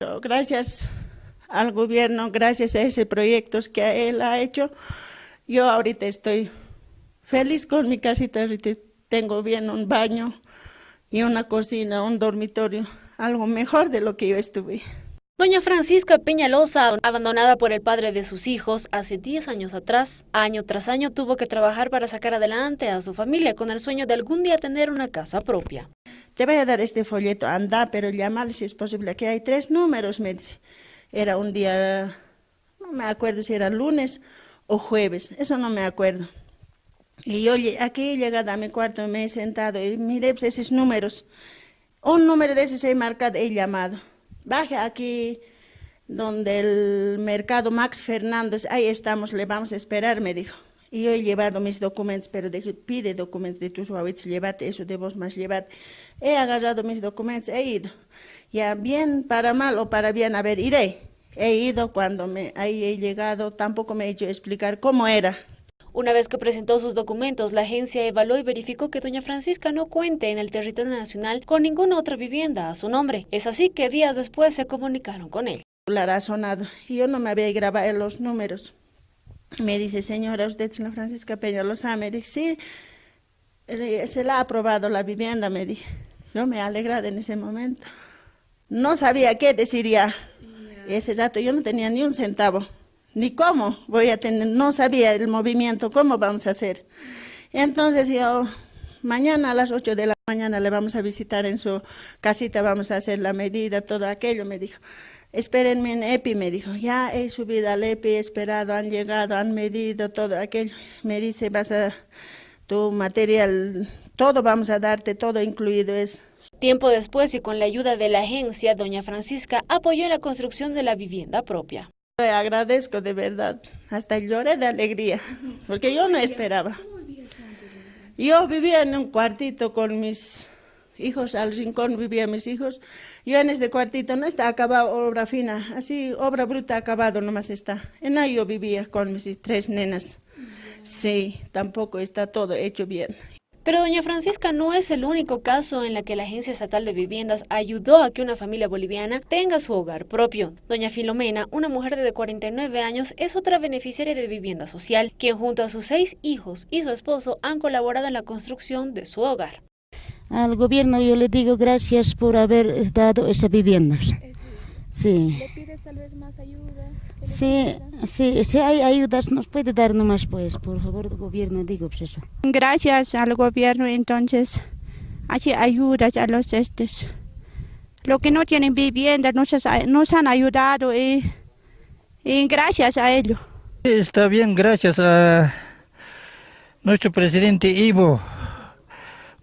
Gracias al gobierno, gracias a ese proyecto que él ha hecho, yo ahorita estoy feliz con mi casita, tengo bien un baño y una cocina, un dormitorio, algo mejor de lo que yo estuve. Doña Francisca Peñalosa, abandonada por el padre de sus hijos hace 10 años atrás, año tras año tuvo que trabajar para sacar adelante a su familia con el sueño de algún día tener una casa propia. Te voy a dar este folleto, anda, pero llamar si es posible. Aquí hay tres números, me dice. Era un día, no me acuerdo si era lunes o jueves, eso no me acuerdo. Y yo aquí he llegado a mi cuarto, me he sentado y miré pues, esos números. Un número de esos he marcado, he llamado baje aquí donde el mercado Max Fernández, ahí estamos, le vamos a esperar, me dijo. Y yo he llevado mis documentos, pero dije, pide documentos de tus hábitos, llévate eso de vos más, llévate. He agarrado mis documentos, he ido. Ya bien para mal o para bien, a ver, iré. He ido cuando me, ahí he llegado, tampoco me he hecho explicar cómo era. Una vez que presentó sus documentos, la agencia evaluó y verificó que doña Francisca no cuente en el territorio nacional con ninguna otra vivienda a su nombre. Es así que días después se comunicaron con él. La razonado. Yo no me había grabado los números. Me dice, señora, usted es la Francisca Peña lo sabe. Me dice, sí, se la ha aprobado la vivienda, me dije. Yo me alegrado en ese momento. No sabía qué decir ya. Ese rato yo no tenía ni un centavo ni cómo voy a tener, no sabía el movimiento, cómo vamos a hacer. Entonces yo, mañana a las 8 de la mañana le vamos a visitar en su casita, vamos a hacer la medida, todo aquello, me dijo. Espérenme en EPI, me dijo, ya he subido al EPI, esperado, han llegado, han medido todo aquello. Me dice, vas a, tu material, todo vamos a darte, todo incluido es. Tiempo después y con la ayuda de la agencia, doña Francisca apoyó la construcción de la vivienda propia. Agradezco de verdad, hasta lloré de alegría, porque yo no esperaba. Yo vivía en un cuartito con mis hijos, al rincón vivían mis hijos. Yo en este cuartito no está acabado obra fina, así obra bruta acabado nomás está. En ahí yo vivía con mis tres nenas. Sí, tampoco está todo hecho bien. Pero doña Francisca no es el único caso en la que la Agencia Estatal de Viviendas ayudó a que una familia boliviana tenga su hogar propio. Doña Filomena, una mujer de 49 años, es otra beneficiaria de vivienda social, quien junto a sus seis hijos y su esposo han colaborado en la construcción de su hogar. Al gobierno yo le digo gracias por haber dado esa vivienda. Sí. ¿Le pides tal vez más ayuda? Sí, sí, si hay ayudas nos puede dar nomás pues, por favor, el gobierno, digo pues eso. Gracias al gobierno entonces, hace ayudas a los estos. Los que no tienen vivienda nos, nos han ayudado y, y gracias a ellos. Está bien, gracias a nuestro presidente Ivo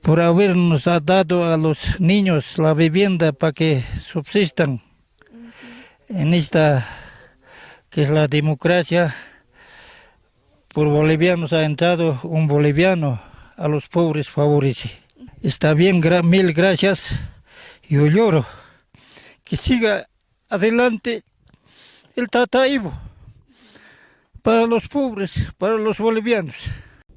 por habernos dado a los niños la vivienda para que subsistan en esta que es la democracia, por bolivianos ha entrado un boliviano, a los pobres favorece. Está bien, mil gracias, yo lloro. Que siga adelante el Tataibo para los pobres, para los bolivianos.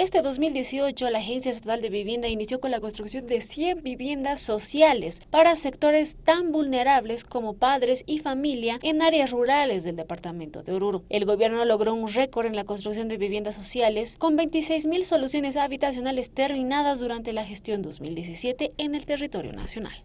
Este 2018, la Agencia Estatal de Vivienda inició con la construcción de 100 viviendas sociales para sectores tan vulnerables como padres y familia en áreas rurales del departamento de Oruro. El gobierno logró un récord en la construcción de viviendas sociales con 26.000 soluciones habitacionales terminadas durante la gestión 2017 en el territorio nacional.